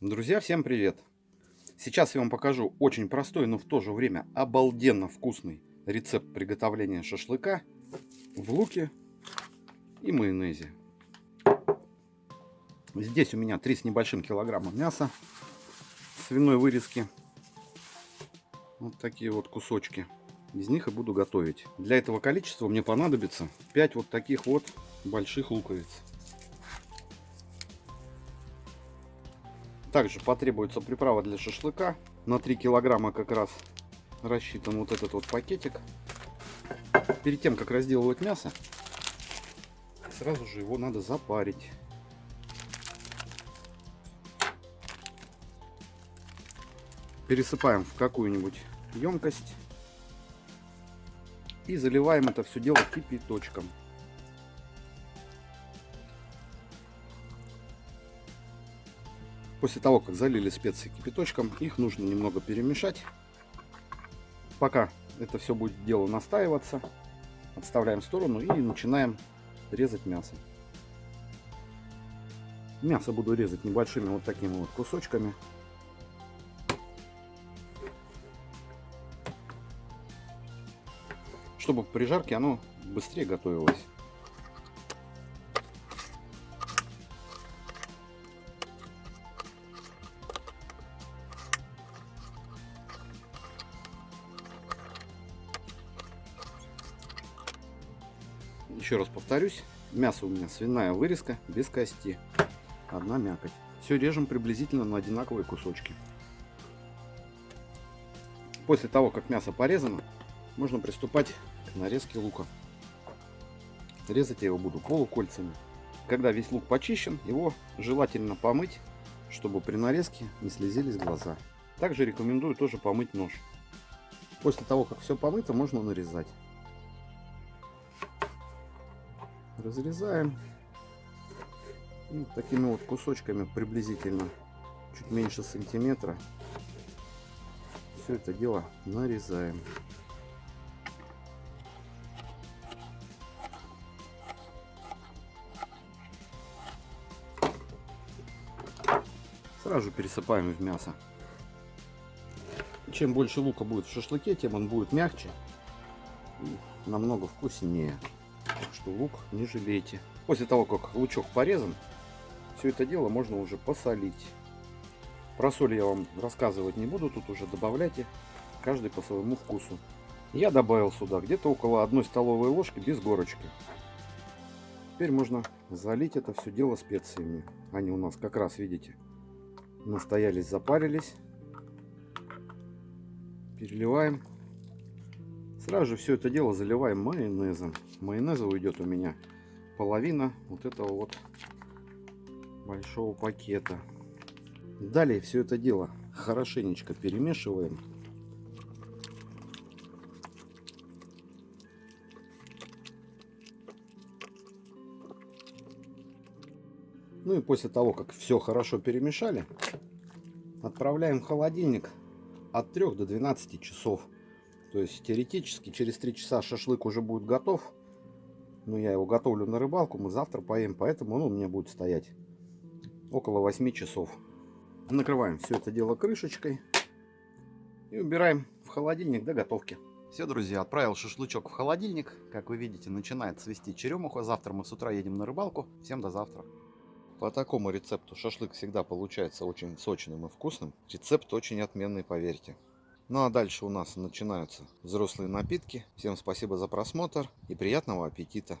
Друзья, всем привет! Сейчас я вам покажу очень простой, но в то же время обалденно вкусный рецепт приготовления шашлыка в луке и майонезе. Здесь у меня 3 с небольшим килограмма мяса свиной вырезки. Вот такие вот кусочки. Из них и буду готовить. Для этого количества мне понадобится 5 вот таких вот больших луковиц. Также потребуется приправа для шашлыка. На 3 килограмма как раз рассчитан вот этот вот пакетик. Перед тем, как разделывать мясо, сразу же его надо запарить. Пересыпаем в какую-нибудь емкость и заливаем это все дело кипяточком. После того, как залили специи кипяточком, их нужно немного перемешать. Пока это все будет дело настаиваться, отставляем в сторону и начинаем резать мясо. Мясо буду резать небольшими вот такими вот кусочками. Чтобы при жарке оно быстрее готовилось. Еще раз повторюсь, мясо у меня свиная вырезка без кости, одна мякоть. Все режем приблизительно на одинаковые кусочки. После того, как мясо порезано, можно приступать к нарезке лука. Резать я его буду полукольцами. Когда весь лук почищен, его желательно помыть, чтобы при нарезке не слезились глаза. Также рекомендую тоже помыть нож. После того, как все помыто, можно нарезать. Разрезаем. И такими вот кусочками приблизительно чуть меньше сантиметра все это дело нарезаем. Сразу пересыпаем в мясо. Чем больше лука будет в шашлыке тем он будет мягче и намного вкуснее что лук не жалейте. После того, как лучок порезан, все это дело можно уже посолить. Про соль я вам рассказывать не буду, тут уже добавляйте каждый по своему вкусу. Я добавил сюда где-то около одной столовой ложки без горочки. Теперь можно залить это все дело специями. Они у нас как раз, видите, настоялись, запарились. Переливаем Сразу же все это дело заливаем майонезом. Майонеза уйдет у меня половина вот этого вот большого пакета. Далее все это дело хорошенечко перемешиваем. Ну и после того, как все хорошо перемешали, отправляем в холодильник от 3 до 12 часов. То есть теоретически через 3 часа шашлык уже будет готов. Но я его готовлю на рыбалку, мы завтра поем, поэтому он у меня будет стоять около 8 часов. Накрываем все это дело крышечкой и убираем в холодильник до готовки. Все, друзья, отправил шашлычок в холодильник. Как вы видите, начинает свести черемуха. Завтра мы с утра едем на рыбалку. Всем до завтра. По такому рецепту шашлык всегда получается очень сочным и вкусным. Рецепт очень отменный, поверьте. Ну а дальше у нас начинаются взрослые напитки. Всем спасибо за просмотр и приятного аппетита!